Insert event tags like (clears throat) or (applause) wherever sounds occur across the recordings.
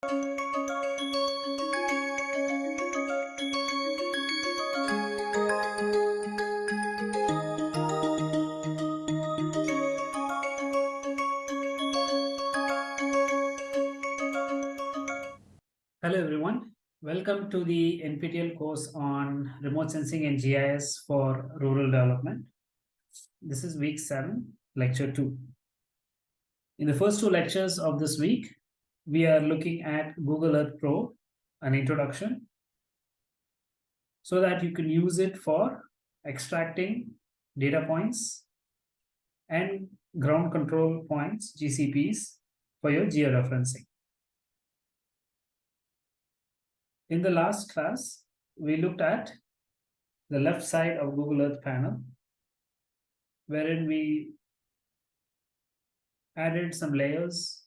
Hello everyone, welcome to the NPTEL course on remote sensing and GIS for rural development. This is week seven, lecture two. In the first two lectures of this week, we are looking at Google Earth Pro, an introduction, so that you can use it for extracting data points and ground control points, GCPs, for your georeferencing. In the last class, we looked at the left side of Google Earth panel, wherein we added some layers,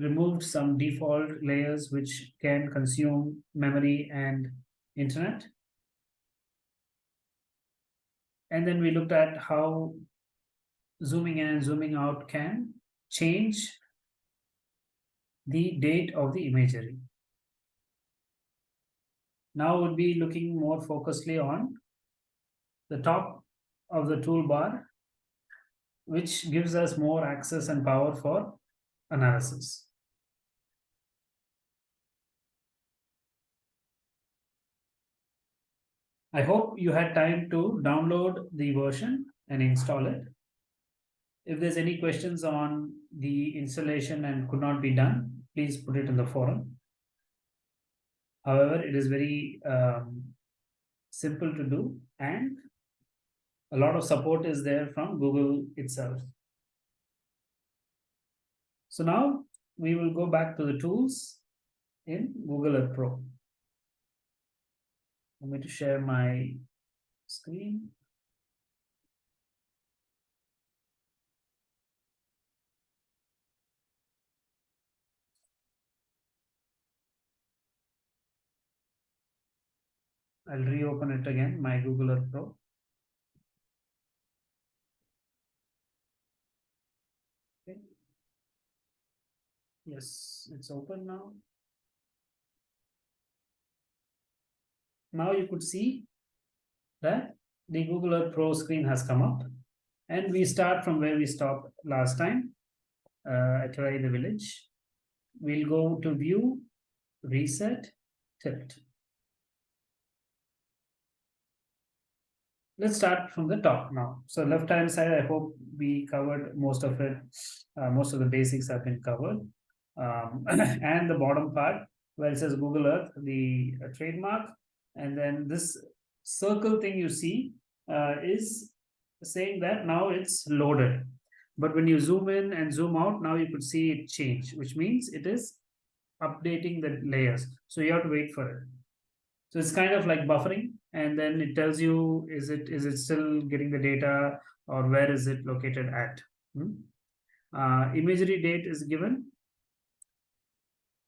removed some default layers which can consume memory and internet. And then we looked at how zooming in and zooming out can change the date of the imagery. Now we'll be looking more focusedly on the top of the toolbar, which gives us more access and power for analysis. I hope you had time to download the version and install it. If there's any questions on the installation and could not be done, please put it in the forum. However, it is very um, simple to do and a lot of support is there from Google itself. So now we will go back to the tools in Google Earth Pro. I'm going to share my screen. I'll reopen it again, my Google Earth Pro. Okay. Yes, it's open now. Now you could see that the Google Earth Pro screen has come up and we start from where we stopped last time uh, at Rai the village. We'll go to view, reset, tilt. let's start from the top now. So left hand side, I hope we covered most of it. Uh, most of the basics have been covered. Um, (clears throat) and the bottom part where it says Google Earth, the uh, trademark. And then this circle thing you see uh, is saying that now it's loaded. But when you zoom in and zoom out, now you could see it change, which means it is updating the layers. So you have to wait for it. So it's kind of like buffering and then it tells you is it is it still getting the data or where is it located at hmm? uh, imagery date is given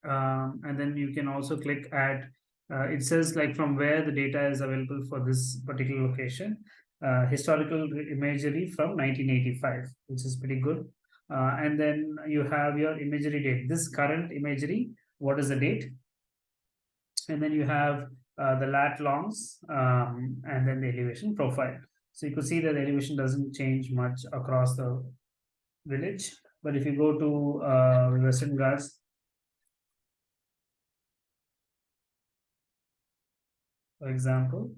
um, and then you can also click add uh, it says like from where the data is available for this particular location uh, historical imagery from 1985 which is pretty good uh, and then you have your imagery date this current imagery what is the date and then you have uh, the lat longs um, and then the elevation profile. So you could see that the elevation doesn't change much across the village. But if you go to uh, Western Ghats, for example,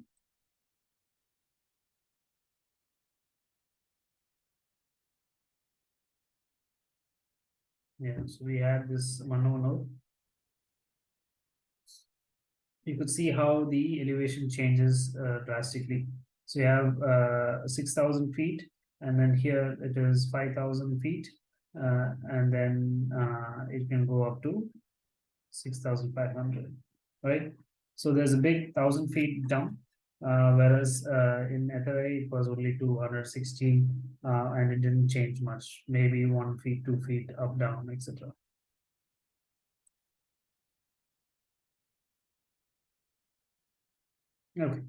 yeah, so we have this Manu node you could see how the elevation changes uh, drastically. So you have uh, 6,000 feet, and then here it is 5,000 feet, uh, and then uh, it can go up to 6,500, right? So there's a big 1,000 feet down, uh, whereas uh, in Etheray it was only 216, and it didn't change much, maybe one feet, two feet up, down, etc. Okay.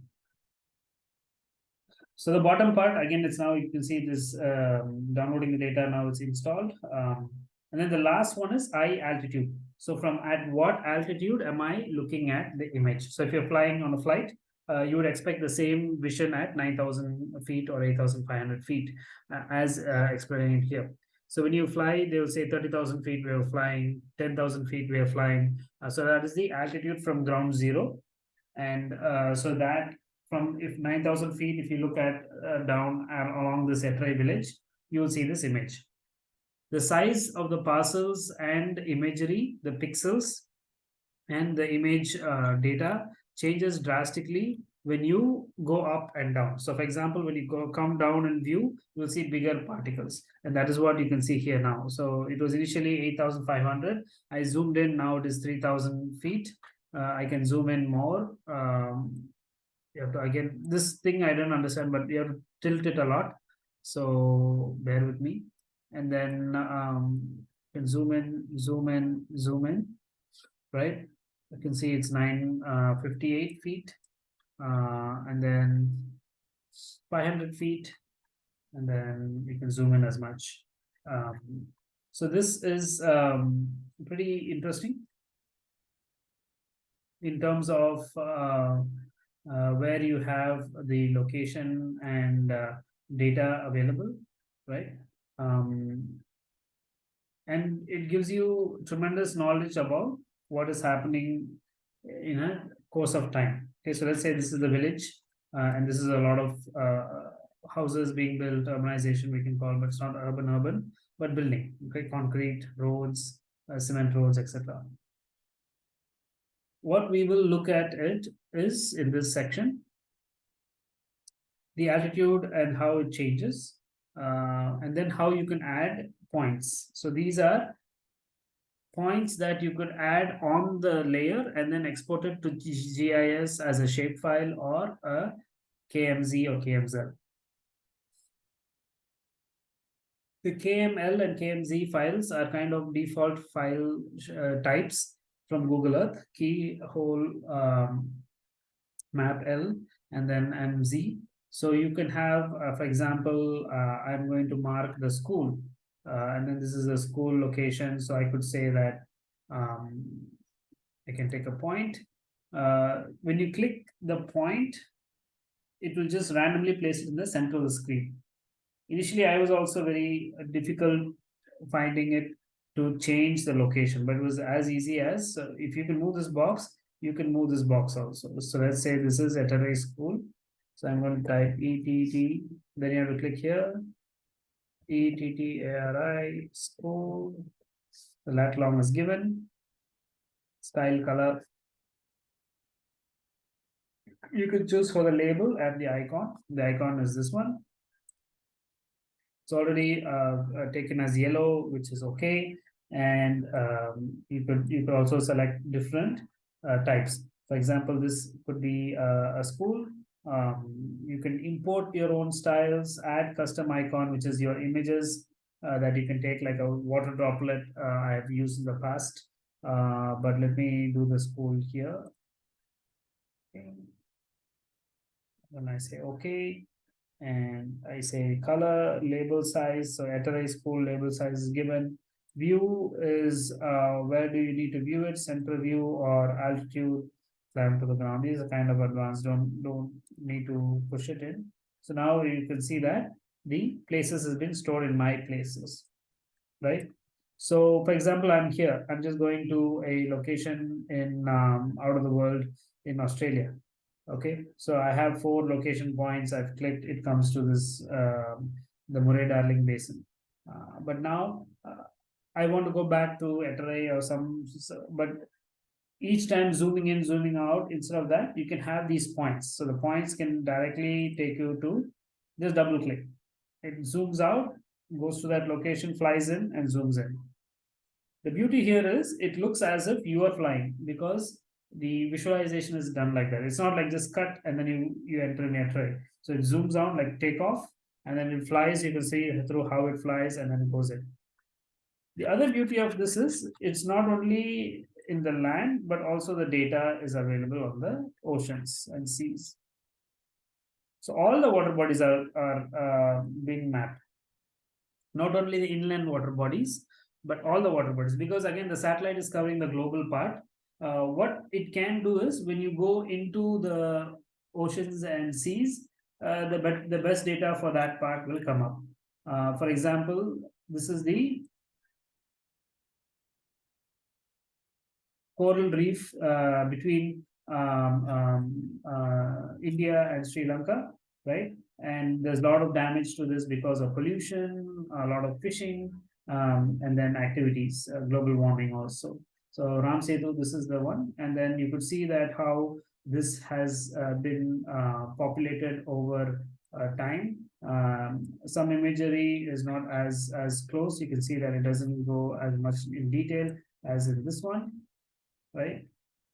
So the bottom part, again, it's now you can see this um, downloading the data, now it's installed. Um, and then the last one is eye altitude. So from at what altitude am I looking at the image? So if you're flying on a flight, uh, you would expect the same vision at 9,000 feet or 8,500 feet uh, as uh, explained here. So when you fly, they will say 30,000 feet we are flying, 10,000 feet we are flying. Uh, so that is the altitude from ground zero. And uh, so that from if 9,000 feet, if you look at uh, down along this Etrai village, you will see this image. The size of the parcels and imagery, the pixels and the image uh, data changes drastically when you go up and down. So for example, when you go come down and view, you'll see bigger particles. And that is what you can see here now. So it was initially 8,500. I zoomed in, now it is 3,000 feet. Uh, I can zoom in more. Um, you have to, again, this thing I don't understand, but you have to tilt it a lot. So bear with me. And then um, can zoom in, zoom in, zoom in, right? You can see it's 958 uh, feet uh, and then 500 feet and then you can zoom in as much. Um, so this is um, pretty interesting in terms of uh, uh, where you have the location and uh, data available, right? Um, and it gives you tremendous knowledge about what is happening in a course of time. Okay, so let's say this is the village, uh, and this is a lot of uh, houses being built, urbanization we can call, but it's not urban urban, but building. Okay, concrete roads, uh, cement roads, etc. What we will look at it is in this section, the altitude and how it changes, uh, and then how you can add points. So these are points that you could add on the layer and then export it to GIS as a shapefile or a KMZ or KMZ. The KML and KMZ files are kind of default file uh, types from Google Earth, keyhole um, map L and then MZ. So you can have, uh, for example, uh, I'm going to mark the school uh, and then this is a school location. So I could say that um, I can take a point. When you click the point, it will just randomly place it in the center of the screen. Initially, I was also very difficult finding it to change the location, but it was as easy as uh, if you can move this box, you can move this box also. So let's say this is at a school. So I'm going to type ETT, then you have to click here, ETTARI school. The lat long is given. Style color. You could choose for the label and the icon. The icon is this one. It's already uh, uh, taken as yellow, which is okay. And um, you could you could also select different uh, types. For example, this could be uh, a school um, you can import your own styles, add custom icon, which is your images uh, that you can take like a water droplet uh, I have used in the past. Uh, but let me do the school here. When I say okay, and I say color, label size, so Etrai school label size is given. View is uh, where do you need to view it, center view or altitude climb to the ground. is are kind of advanced, don't, don't need to push it in. So now you can see that the places has been stored in my places, right? So for example, I'm here, I'm just going to a location in um, out of the world in Australia. Okay, so I have four location points. I've clicked, it comes to this, um, the Murray-Darling Basin. Uh, but now uh, I want to go back to Etrai or some, but each time zooming in, zooming out, instead of that, you can have these points. So the points can directly take you to just double click. It zooms out, goes to that location, flies in and zooms in. The beauty here is it looks as if you are flying because the visualization is done like that. It's not like just cut and then you, you enter in your tray. So it zooms out like take off and then it flies. You can see through how it flies and then it goes in. The other beauty of this is it's not only in the land, but also the data is available on the oceans and seas. So all the water bodies are, are uh, being mapped. Not only the inland water bodies, but all the water bodies, because again, the satellite is covering the global part. Uh, what it can do is when you go into the oceans and seas, uh, the, bet- the best data for that part will come up. Uh, for example, this is the coral reef uh, between um, um, uh, India and Sri Lanka, right? And there's a lot of damage to this because of pollution, a lot of fishing, um, and then activities, uh, global warming also. So Ram Setu, this is the one, and then you could see that how this has uh, been uh, populated over uh, time. Um, some imagery is not as as close. You can see that it doesn't go as much in detail as in this one, right?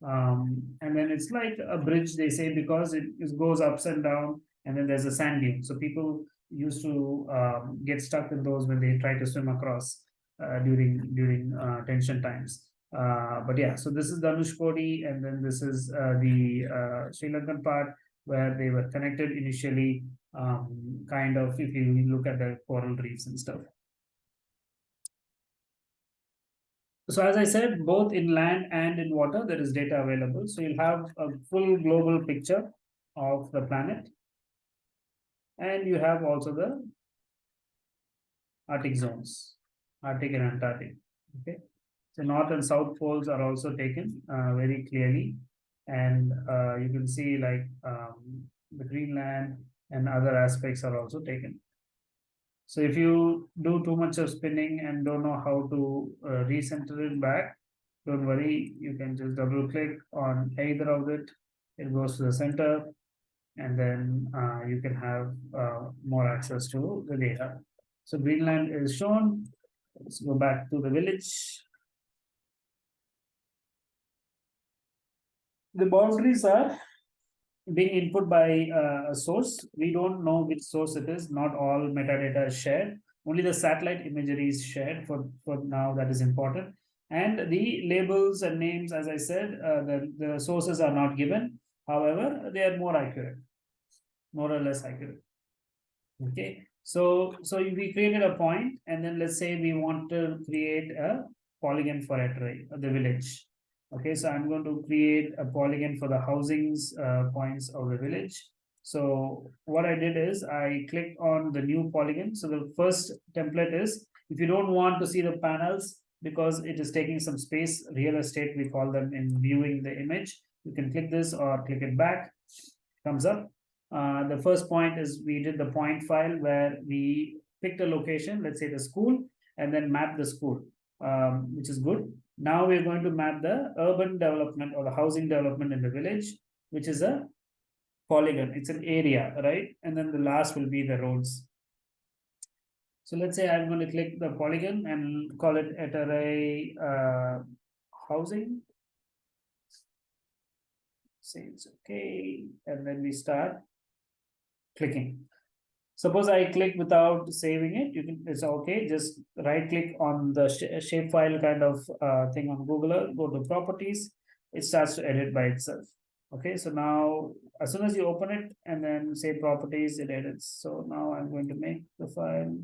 Um, and then it's like a bridge, they say, because it, it goes ups and down, and then there's a sand dune. So people used to um, get stuck in those when they try to swim across uh, during during uh, tension times. Uh, but yeah, so this is Dhanushkodi, and then this is uh, the uh, Sri Lankan part where they were connected initially, um, kind of if you look at the coral reefs and stuff. So as I said, both in land and in water, there is data available. So you'll have a full global picture of the planet. And you have also the Arctic zones, Arctic and Antarctic. Okay. So north and south poles are also taken uh, very clearly. And uh, you can see like um, the Greenland and other aspects are also taken. So if you do too much of spinning and don't know how to uh, recenter it back, don't worry, you can just double click on either of it. It goes to the center and then uh, you can have uh, more access to the data. So Greenland is shown. Let's go back to the village. The boundaries are being input by uh, a source. We don't know which source it is. Not all metadata is shared. Only the satellite imagery is shared for, for now. That is important. And the labels and names, as I said, uh, the, the sources are not given. However, they are more accurate, more or less accurate. Okay, so so we created a point, and then let's say we want to create a polygon for right? The village. Okay, so I'm going to create a polygon for the housings uh, points of the village. So what I did is I clicked on the new polygon. So the first template is if you don't want to see the panels because it is taking some space, real estate, we call them in viewing the image. You can click this or click it back, comes up. Uh, the first point is we did the point file where we picked a location, let's say the school, and then map the school, um, which is good. Now we're going to map the urban development or the housing development in the village, which is a polygon. It's an area, right? And then the last will be the roads. So let's say I'm going to click the polygon and call it at array uh, housing. Say it's okay. And then we start clicking. Suppose I click without saving it, you can, it's okay, just right click on the sh shapefile kind of uh, thing on Google go to properties, it starts to edit by itself. Okay, so now as soon as you open it and then say properties, it edits. So now I'm going to make the file.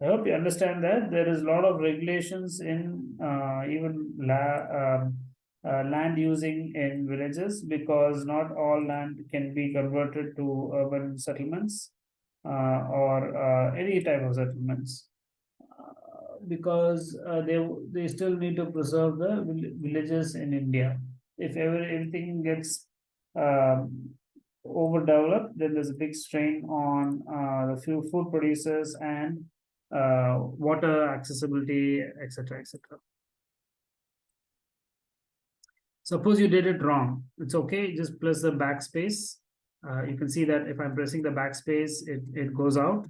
I hope you understand that there is a lot of regulations in uh, even la um, uh, land using in villages because not all land can be converted to urban settlements uh, or uh, any type of settlements uh, because uh, they they still need to preserve the villages in India. If ever everything gets um, overdeveloped, then there's a big strain on the few food producers and uh, water accessibility, etc., etc. Suppose you did it wrong. It's okay. Just press the backspace. Uh, you can see that if I'm pressing the backspace, it, it goes out.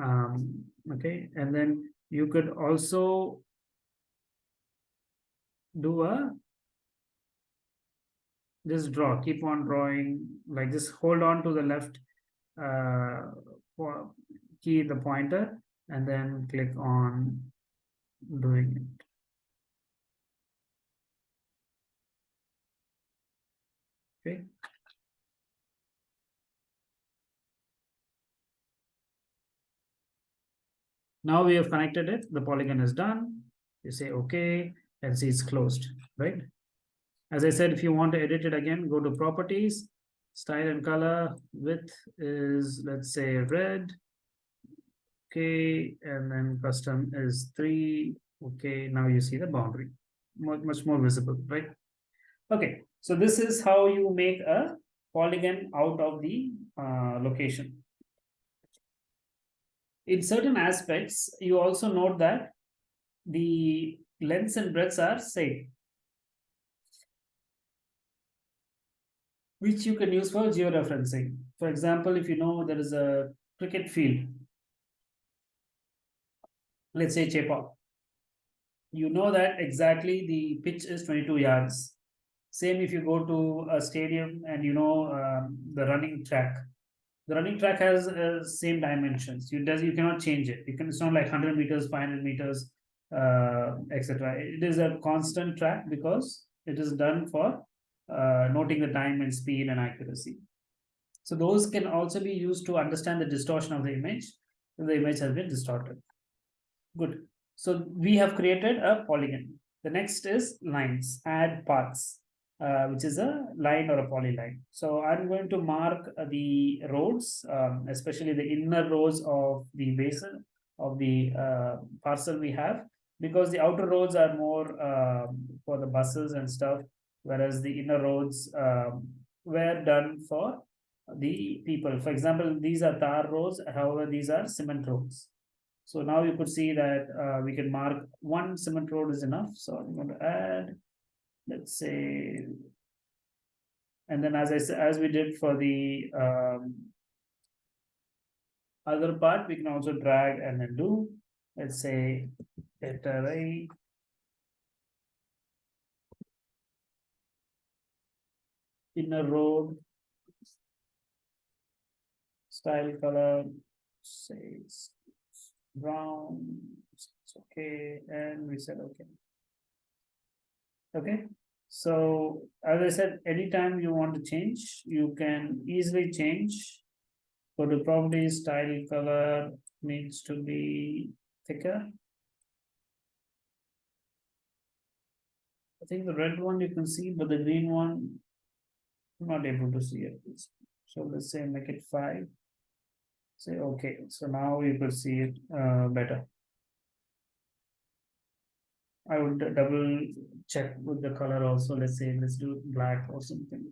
Um, okay. And then you could also do a just draw, keep on drawing, like just hold on to the left uh, key, the pointer, and then click on doing it. Okay. Now we have connected it, the polygon is done. You say, okay, and see it's closed, right? As I said, if you want to edit it again, go to properties, style and color, width is, let's say red, Okay, and then custom is three. Okay, now you see the boundary, much, much more visible, right? Okay, so this is how you make a polygon out of the uh, location. In certain aspects, you also note that the lengths and breadths are same. Which you can use for georeferencing. For example, if you know there is a cricket field, let's say Chepauk, you know that exactly the pitch is 22 yards. Same if you go to a stadium and you know um, the running track. The running track has uh, same dimensions. You does you cannot change it. You can it's not like 100 meters, 500 meters, uh, etc. It is a constant track because it is done for uh, noting the time and speed and accuracy. So those can also be used to understand the distortion of the image. The image has been distorted. Good. So we have created a polygon. The next is lines, add paths, uh, which is a line or a polyline. So I'm going to mark uh, the roads, um, especially the inner roads of the basin of the uh, parcel we have, because the outer roads are more um, for the buses and stuff, whereas the inner roads um, were done for the people. For example, these are tar roads, however, these are cement roads. So now you could see that uh, we can mark one cement road is enough. So I'm going to add, let's say, and then as I as we did for the um, other part, we can also drag and then do, let's say, array inner road style color says brown it's okay and we said okay okay so as i said anytime you want to change you can easily change go to property style color needs to be thicker I think the red one you can see, but the green one, I'm not able to see it. So let's say make it five. Say okay, so now you could see it uh, better. I would double check with the color also. Let's say let's do black or something.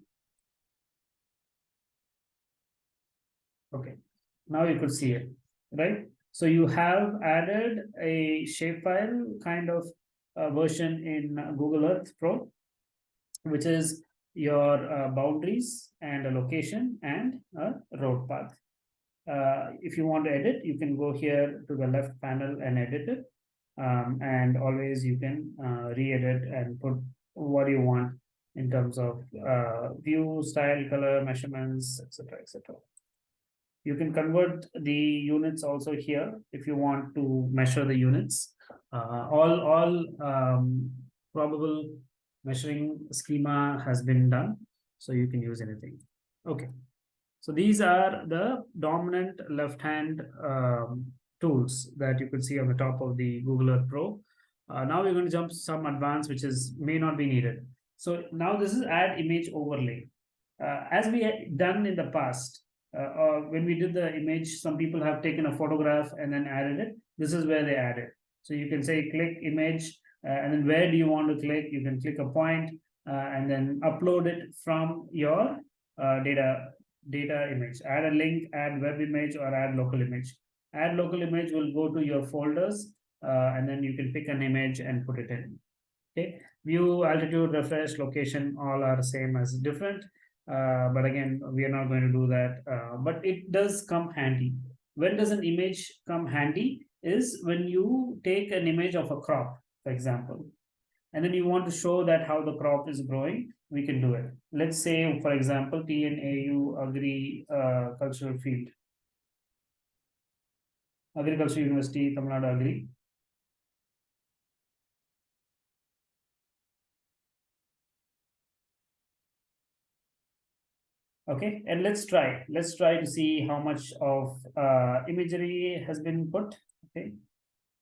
Okay, now you could see it, right? So you have added a shapefile kind of uh, version in Google Earth Pro, which is your uh, boundaries and a location and a road path. Uh, if you want to edit, you can go here to the left panel and edit it. Um, and always you can uh, re-edit and put what you want in terms of uh, view, style, color, measurements, etc., etc. You can convert the units also here if you want to measure the units. Uh, all all um, probable measuring schema has been done, so you can use anything. Okay, so these are the dominant left-hand um, tools that you could see on the top of the Google Earth Pro. Uh, now we're going to jump to some advanced, which is may not be needed. So now this is add image overlay. Uh, as we had done in the past, uh, when we did the image, some people have taken a photograph and then added it. This is where they add it. So you can say click image, uh, and then where do you want to click? You can click a point, uh, and then upload it from your uh, data data image. Add a link, add web image, or add local image. Add local image will go to your folders, uh, and then you can pick an image and put it in. Okay, view, altitude, refresh, location, all are same as different. Uh, but again, we are not going to do that. Uh, but it does come handy. When does an image come handy? Is when you take an image of a crop, for example, and then you want to show that how the crop is growing, we can do it. Let's say, for example, TNAU Agri uh, Cultural Field. Agriculture University, Tamil Nadu Agri. okay and let's try let's try to see how much of uh, imagery has been put okay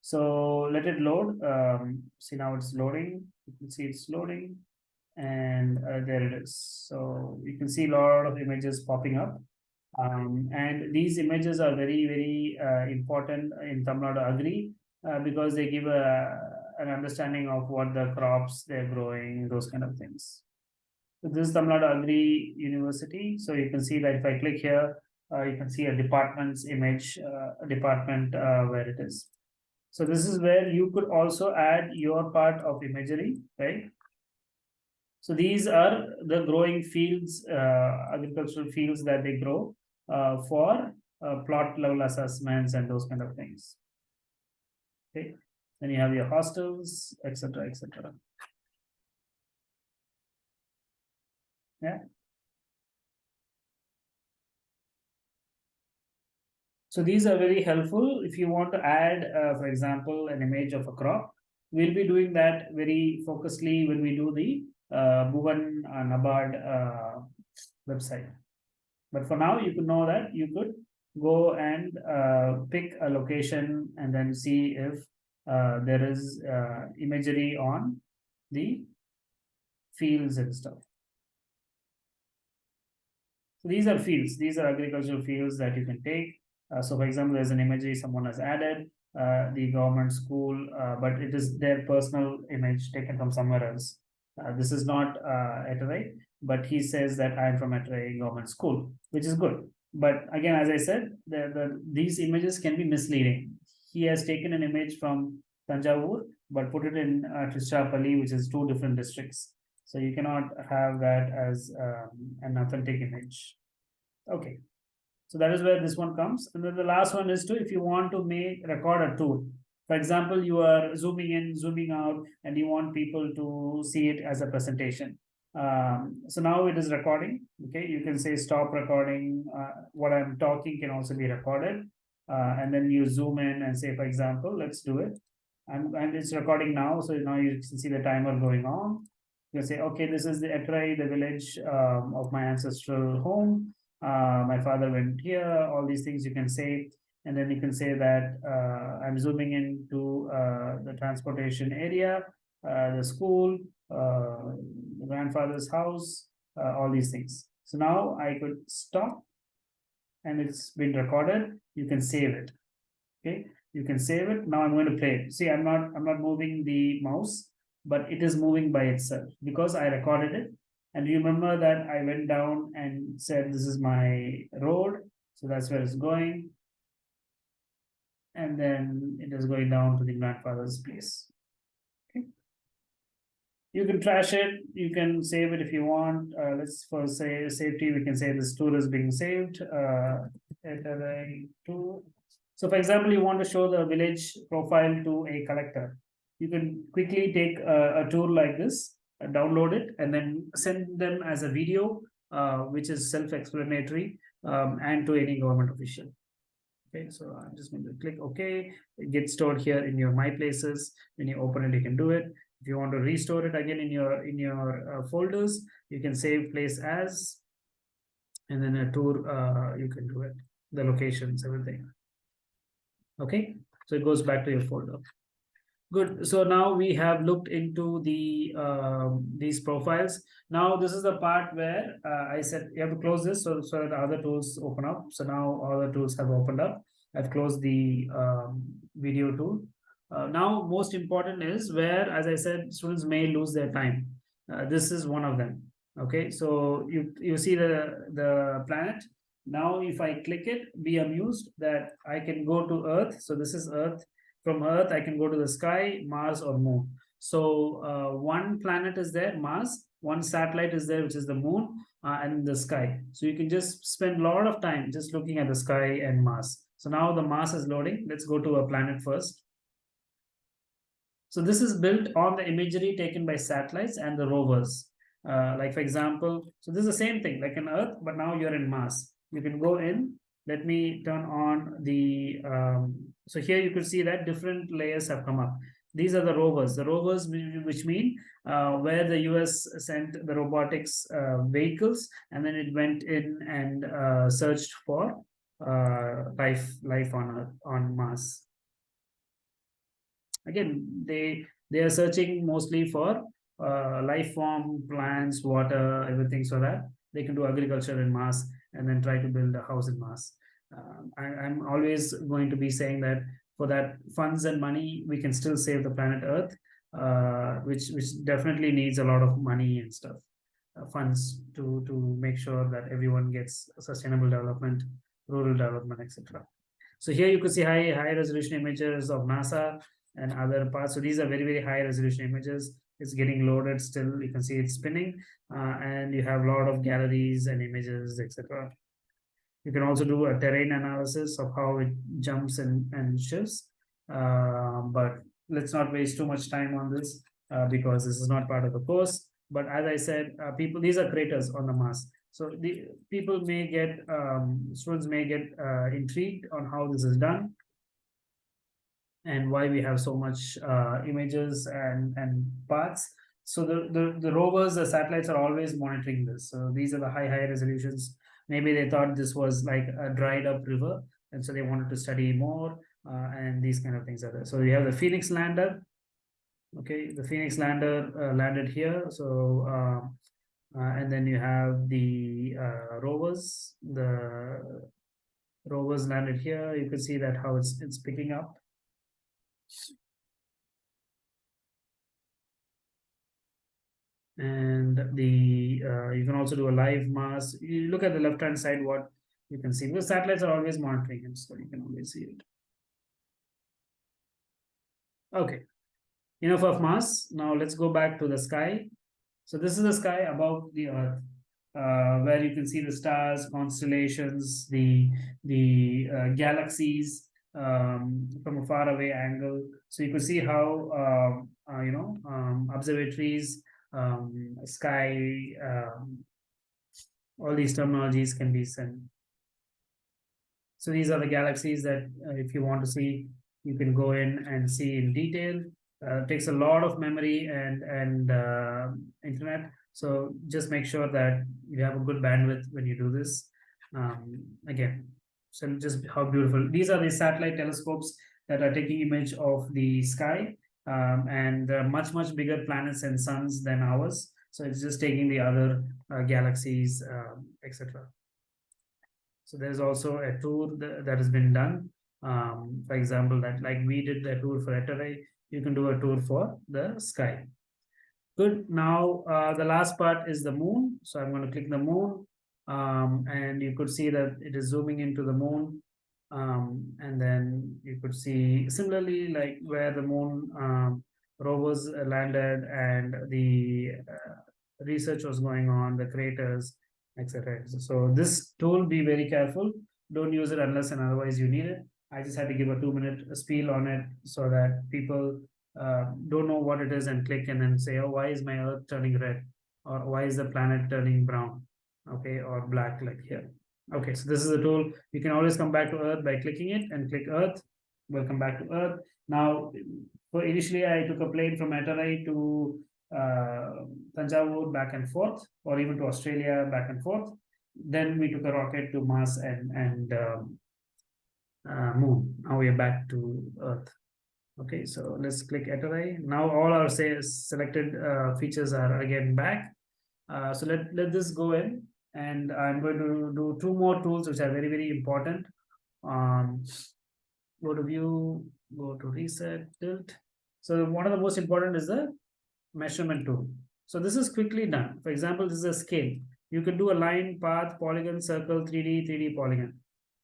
So let it load. Um, see now it's loading. You can see it's loading and uh, there it is. So you can see a lot of images popping up. Um, and these images are very, very uh, important in Tamil Nadu Agri uh, because they give a, an understanding of what the crops they're growing, those kind of things. So this is Tamil Nadu Agri University. So you can see that if I click here, uh, you can see a department's image, uh, department uh, where it is. So this is where you could also add your part of imagery, right? So these are the growing fields, uh, agricultural fields that they grow uh, for uh, plot level assessments and those kind of things. Okay, then you have your hostels, etc., etc. Yeah. So these are very helpful if you want to add, uh, for example, an image of a crop. We'll be doing that very focusedly when we do the uh, Bhuvan uh, NABARD uh, website. But for now, you could know that you could go and uh, pick a location and then see if uh, there is uh, imagery on the fields and stuff. So these are fields. These are agricultural fields that you can take. Uh, so for example, there's an imagery someone has added, uh, the government school, uh, but it is their personal image taken from somewhere else. Uh, this is not uh, but he says that I'm from Eterai government school, which is good. But again, as I said, the, the, these images can be misleading. He has taken an image from Tanjavur, but put it in uh, Tiruchirappalli, which is two different districts. So you cannot have that as um, an authentic image. Okay. So that is where this one comes. And then the last one is to, if you want to make record a tool. For example, you are zooming in, zooming out, and you want people to see it as a presentation. Um, so now it is recording. Okay, you can say stop recording. Uh, what I'm talking can also be recorded. Uh, and then you zoom in and say, for example, let's do it. And, and it's recording now. So now you can see the timer going on. You say, okay, this is the Eterai, the village um, of my ancestral home. Uh, my father went here, all these things you can say. And then you can say that uh, I'm zooming into uh, the transportation area, uh, the school, uh, the grandfather's house, uh, all these things. So now I could stop and it's been recorded. You can save it. Okay, you can save it. Now I'm going to play it. See, I'm not I'm not moving the mouse, but it is moving by itself because I recorded it. And you remember that I went down and said this is my road. So that's where it's going and then it is going down to the grandfather's place. Okay. You can trash it, you can save it if you want. Uh, let's for say safety, we can say this tour is being saved. Uh, so for example, you want to show the village profile to a collector. You can quickly take a, a tour like this, uh, download it, and then send them as a video, uh, which is self-explanatory um, and to any government official. Okay, so I'm just going to click OK. It gets stored here in your My Places. When you open it, you can do it. If you want to restore it again in your in your uh, folders, you can save place as, and then a tour. Uh, you can do it. The locations, everything. Okay, so it goes back to your folder. Good. So now we have looked into the um, these profiles. Now this is the part where uh, I said you have to close this so, so that the other tools open up. So now all the tools have opened up. I've closed the um, video tool. Uh, now most important is where, as I said, students may lose their time. Uh, this is one of them. Okay, so you you see the the planet. Now if I click it, be amused that I can go to Earth. So this is Earth from Earth, I can go to the sky, Mars or Moon. So uh, one planet is there, Mars, one satellite is there, which is the Moon, uh, and the sky. So you can just spend a lot of time just looking at the sky and Mars. So now the Mars is loading. Let's go to a planet first. So this is built on the imagery taken by satellites and the rovers. Uh, like for example, so this is the same thing like an Earth, but now you're in Mars. You can go in. Let me turn on the um, so here you can see that different layers have come up. These are the rovers, the rovers which mean uh, where the US sent the robotics uh, vehicles and then it went in and uh, searched for uh, life life on Earth, on Mars. again, they they are searching mostly for uh, life form, plants, water, everything, so that they can do agriculture in Mars and then try to build a house in Mars. Um, I, I'm always going to be saying that for that funds and money, we can still save the planet Earth, uh, which which definitely needs a lot of money and stuff, uh, funds to to make sure that everyone gets sustainable development, rural development, etc. So here you could see high high resolution images of NASA and other parts. So these are very very high resolution images. It's getting loaded still. You can see it's spinning, uh, and you have a lot of galleries and images, etc. You can also do a terrain analysis of how it jumps and, and shifts. Uh, but let's not waste too much time on this uh, because this is not part of the course. But as I said, uh, people, these are craters on the Mars. So the people may get, um, students may get uh, intrigued on how this is done and why we have so much uh, images and, and parts. So the, the, the rovers, the satellites are always monitoring this. So these are the high, high resolutions maybe they thought this was like a dried up river and so they wanted to study more uh, and these kind of things are there. So you have the phoenix lander okay? The phoenix lander uh, landed here so uh, uh and then you have the uh, rovers. The rovers landed here. You can see that how it's it's picking up and the uh, you can also do a live Mars You look at the left hand side, what you can see because satellites are always monitoring it, so you can always see it. Okay, enough of Mars Now let's go back to the sky. So this is the sky above the Earth, uh, where you can see the stars, constellations, the the uh, galaxies um, from a far away angle. So you can see how um, uh, you know um, observatories um, sky, um, all these terminologies can be sent. So these are the galaxies that uh, if you want to see, you can go in and see in detail. Uh, takes a lot of memory and and uh, internet. So just make sure that you have a good bandwidth when you do this. Um, again, so just how beautiful. These are the satellite telescopes that are taking image of the sky um, and much much bigger planets and suns than ours. So it's just taking the other uh, galaxies um, etc so there's also a tour that, that has been done. Um, for example that like we did the tour for Eterai, you can do a tour for the sky. Good. Now uh, the last part is the moon. So i'm going to click the moon. Um, and you could see that it is zooming into the moon um, and then you could see similarly like where the moon um, rovers landed and the uh, research was going on, the craters, etc. So this tool, be very careful. Don't use it unless and otherwise you need it. I just had to give a two minute spiel on it so that people uh, don't know what it is and click and then say, oh, why is my earth turning red? Or why is the planet turning brown? Okay, or black like here. Okay, so this is the tool. You can always come back to Earth by clicking it and click Earth. Welcome back to Earth. Now, for initially I took a plane from Eterai to uh, Tanjavur back and forth, or even to Australia back and forth. Then we took a rocket to Mars and and um, uh, Moon. Now we are back to Earth. Okay, so let's click Eterai. Now all our say selected uh, features are again back. Uh, so let let this go in and I'm going to do two more tools which are very, very important. Um, go to view, go to reset, tilt. So one of the most important is the measurement tool. So this is quickly done. For example, this is a scale. You can do a line, path, polygon, circle, 3D, 3D polygon.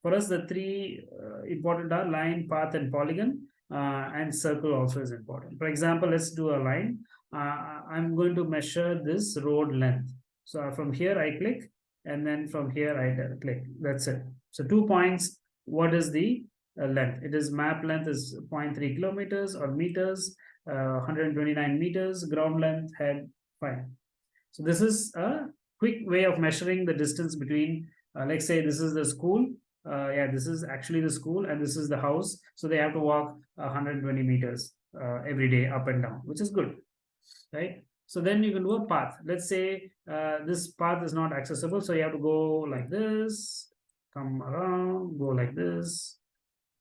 For us, the three uh, important are line, path, and polygon, uh, and circle also is important. For example, let's do a line. Uh, I'm going to measure this road length. So from here, I click and then from here I click that's it. So two points what is the uh, length? It is map length is 0.3 kilometers or meters uh, 129 meters ground length head fine. So this is a quick way of measuring the distance between uh, let's say this is the school uh, yeah this is actually the school and this is the house. So they have to walk 120 meters uh, every day up and down which is good right so then you can do a path. Let's say uh, this path is not accessible. So you have to go like this, come around, go like this.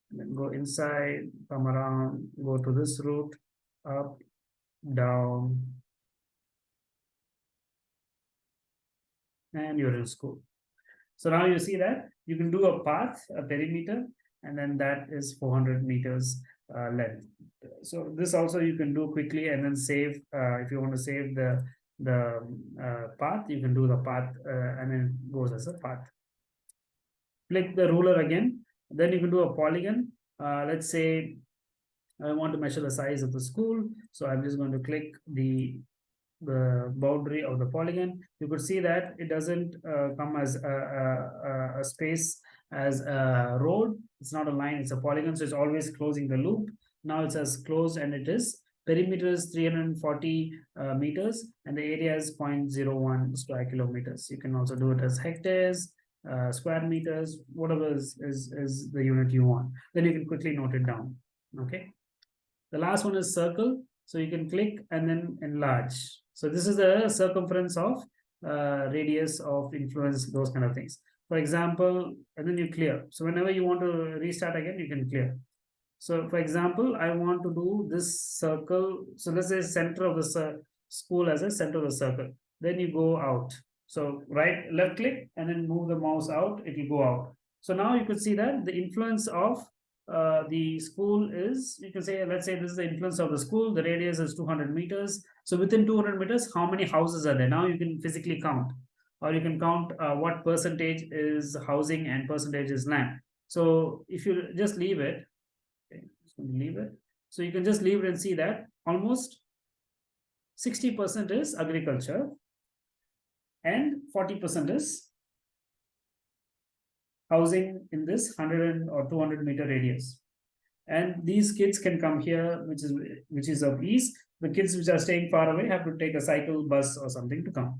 and then go inside, come around, go to this route, up, down. And you're in school. So now you see that you can do a path, a perimeter, and then that is 400 meters uh, length. So this also you can do quickly and then save, uh, if you want to save the the uh, path, you can do the path uh, and then goes as a path. Click the ruler again, then you can do a polygon. Uh, let's say I want to measure the size of the school. So I'm just going to click the the boundary of the polygon. You could see that it doesn't come as a, a, a, space as a road. It's not a line, it's a polygon. So it's always closing the loop. Now it says closed and it is perimeter is 340 uh, meters and the area is 0.01 square kilometers. You can also do it as hectares, uh, square meters, whatever is, is, is the unit you want. Then you can quickly note it down. Okay. The last one is circle. So you can click and then enlarge. So this is the circumference of uh, radius of influence, those kind of things. For example, and then you clear. So whenever you want to restart again, you can clear. So for example, I want to do this circle. So let's say center of the school as a center of the circle. Then you go out. So right, left click and then move the mouse out, it will go out. So now you could see that the influence of uh, the school is, you can say, let's say this is the influence of the school, the radius is 200 meters. So within 200 meters, how many houses are there? Now you can physically count, or you can count uh, what percentage is housing and percentage is land. So if you just leave it, leave it. So you can just leave it and see that almost 60% is agriculture and 40% is housing in this 100 or 200 meter radius. And these kids can come here, which is which is of ease. The kids which are staying far away have to take a cycle, bus, or something to come.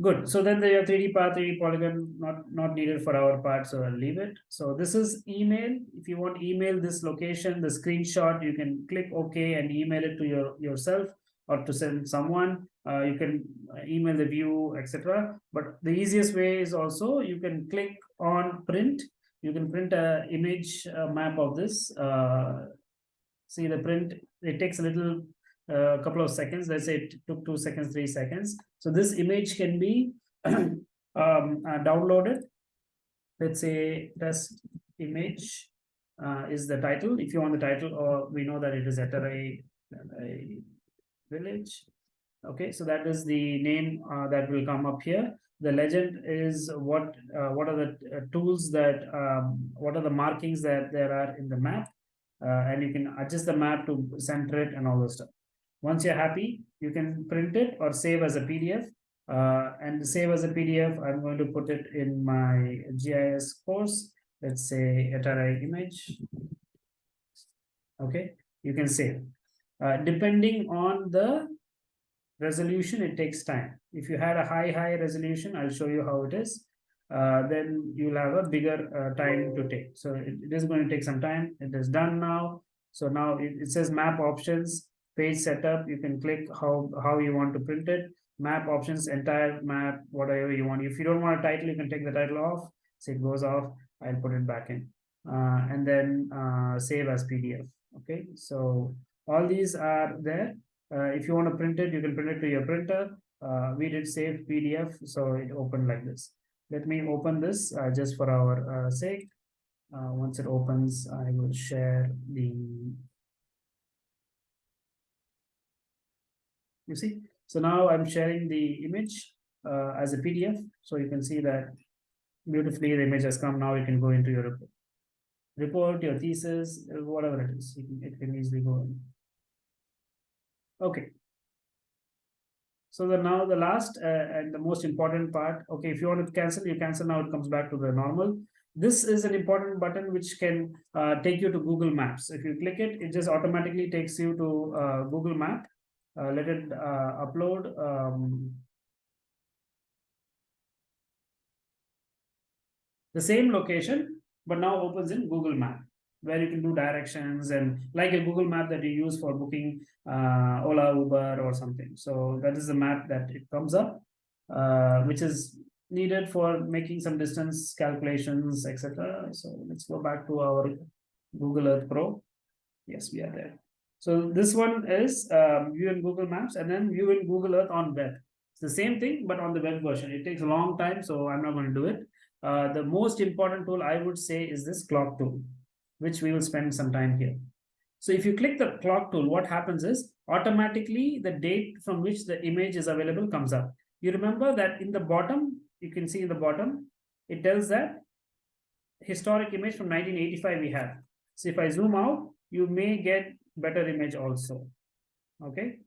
Good. So then the 3D path, 3D polygon, not, not needed for our part, so I'll leave it. So this is email. If you want email this location, the screenshot, you can click OK and email it to your yourself or to send someone. Uh, you can email the view, etc. But the easiest way is also you can click on print. You can print a image a map of this. Uh, see the print. It takes a little a couple of seconds. Let's say it took two seconds, three seconds. So this image can be (clears throat) um, uh, downloaded. Let's say test image uh, is the title. If you want the title, or we know that it is Eterai village. Okay, so that is the name uh, that will come up here. The legend is what uh, what are the uh, tools that um, what are the markings that there are in the map, uh, and you can adjust the map to center it and all those stuff. Once you're happy, you can print it or save as a PDF. Uh, and save as a PDF, I'm going to put it in my GIS course. Let's say Eterai image. Okay, you can save. Uh, depending on the resolution, it takes time. If you had a high, high resolution, I'll show you how it is. Uh, then you'll have a bigger uh, time to take. So it, it is going to take some time. It is done now. So now it, it says map options page setup you can click how how you want to print it map options entire map whatever you want. If you don't want a title you can take the title off so it goes off i'll put it back in. Uh, and then uh, save as pdf okay? So all these are there. Uh, if you want to print it you can print it to your printer. Uh, we did save pdf so it opened like this. Let me open this uh, just for our uh, sake. Once it opens i will share the you see? So now i'm sharing the image uh, as a pdf so you can see that beautifully the image has come. Now you can go into your report. Report your thesis whatever it is. Can, it can easily go in. Okay. So the now the last uh, and the most important part okay if you want to cancel you cancel. Now it comes back to the normal. This is an important button which can uh, take you to google maps. If you click it it just automatically takes you to uh, google map uh, let it uh, upload um, the same location but now opens in google map where you can do directions and like a google map that you use for booking uh, ola uber or something so that is the map that it comes up uh, which is needed for making some distance calculations, etc. So let's go back to our Google Earth Pro. Yes, we are there. So this one is um, view in Google Maps and then view in Google Earth on web. It's the same thing, but on the web version. It takes a long time, so I'm not going to do it. Uh, the most important tool I would say is this clock tool, which we will spend some time here. So if you click the clock tool, what happens is automatically the date from which the image is available comes up. You remember that in the bottom, you can see in the bottom, it tells that historic image from 1985 we have. So if I zoom out, you may get better image also. Okay.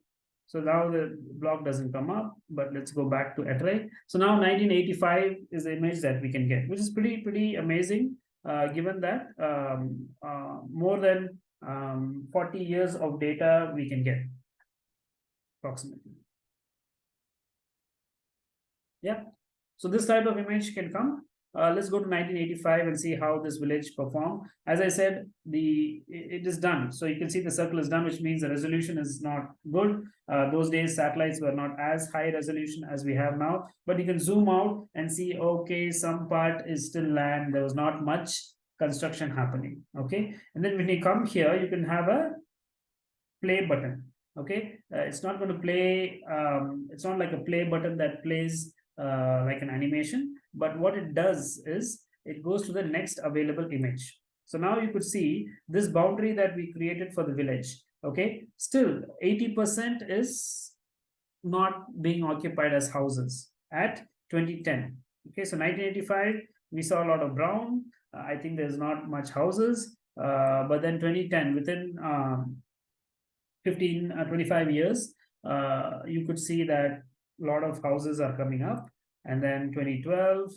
So now the block doesn't come up, but let's go back to Atrai. So now 1985 is the image that we can get, which is pretty, pretty amazing, uh, given that um, uh, more than um, 40 years of data we can get approximately. Yeah, so this type of image can come uh, let's go to 1985 and see how this village performed. As I said, the it is done. So you can see the circle is done, which means the resolution is not good. Uh, those days, satellites were not as high resolution as we have now. But you can zoom out and see, okay, some part is still land. There was not much construction happening. Okay. And then when you come here, you can have a play button. Okay. Uh, it's not going to play. Um, it's not like a play button that plays uh, like an animation but what it does is it goes to the next available image. So now you could see this boundary that we created for the village. Okay, still 80% is not being occupied as houses at 2010. Okay, so 1985, we saw a lot of brown. Uh, I think there's not much houses. Uh, but then 2010, within um, 15, uh, 25 years, uh, you could see that a lot of houses are coming up and then 2012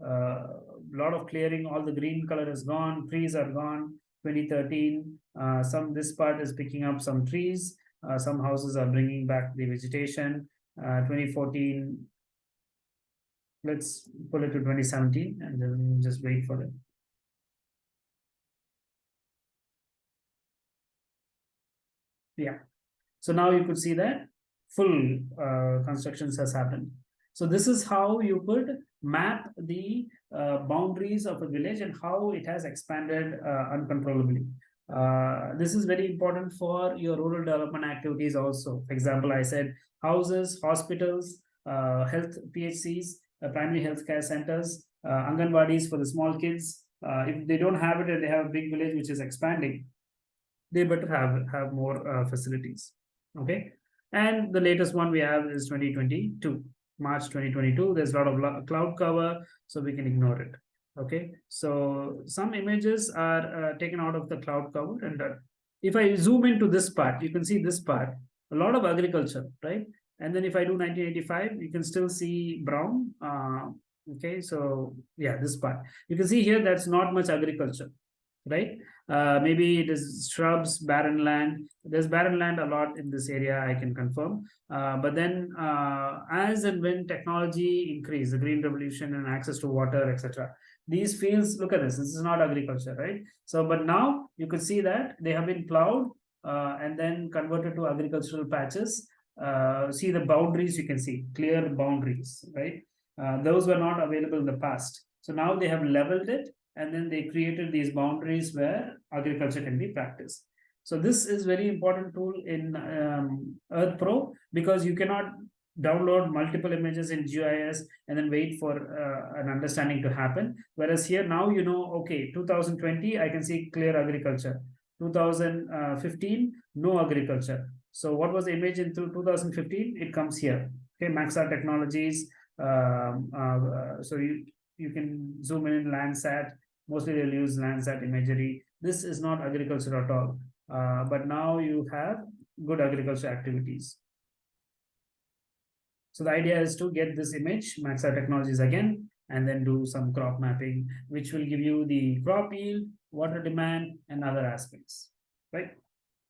a uh, lot of clearing all the green color is gone trees are gone. 2013 uh, some this part is picking up some trees. Uh, some houses are bringing back the vegetation. Uh, 2014 let's pull it to 2017 and then just wait for it. Yeah. So now you could see that full uh, constructions has happened so this is how you could map the uh, boundaries of a village and how it has expanded uh, uncontrollably. Uh, this is very important for your rural development activities also. For example, I said houses, hospitals, uh, health PHCs, uh, primary health care centers, uh, Anganwadis for the small kids. if they don't have it and they have a big village which is expanding, they better have, have more facilities. Okay. And the latest one we have is 2022. March 2022. There's a lot of cloud cover, so we can ignore it. Okay, so some images are uh, taken out of the cloud cover. And uh, if I zoom into this part, you can see this part, a lot of agriculture, right? And then if I do 1985, you can still see brown. Uh, okay, so yeah, this part. You can see here that's not much agriculture, right? Uh, maybe it is shrubs, barren land. There's barren land a lot in this area, I can confirm. Uh, but then uh, as and when technology increase, the green revolution and access to water, etc., these fields, look at this, this is not agriculture, right? So, but now you could see that they have been plowed uh, and then converted to agricultural patches. Uh, see the boundaries, you can see clear boundaries, right? Those were not available in the past. So now they have leveled it and then they created these boundaries where agriculture can be practiced. So this is very important tool in um, Earth Pro because you cannot download multiple images in GIS and then wait for uh, an understanding to happen. Whereas here now you know, okay, 2020, I can see clear agriculture. 2015, no agriculture. So what was the image in 2015? It comes here. Okay, Maxar Technologies. Um, uh, so you, you can zoom in Landsat mostly they'll use Landsat imagery. This is not agriculture at all. Uh, but now you have good agriculture activities. So the idea is to get this image, Maxar Technologies again, and then do some crop mapping, which will give you the crop yield, water demand, and other aspects, right?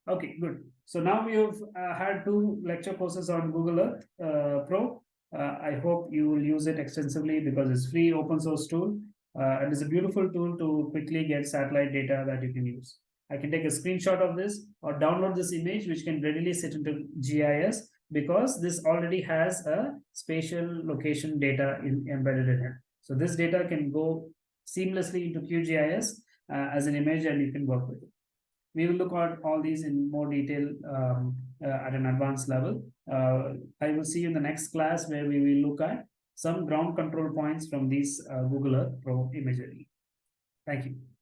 Okay, good. So now we've uh, had two lecture courses on Google Earth uh, Pro. Uh, I hope you will use it extensively because it's free open source tool uh, and it's a beautiful tool to quickly get satellite data that you can use. I can take a screenshot of this or download this image, which can readily sit into GIS because this already has a spatial location data in, embedded in it. So this data can go seamlessly into QGIS uh, as an image and you can work with it. We will look at all these in more detail um, uh, at an advanced level. Uh, I will see you in the next class where we will look at some ground control points from these uh, Google Earth Pro imagery. Thank you.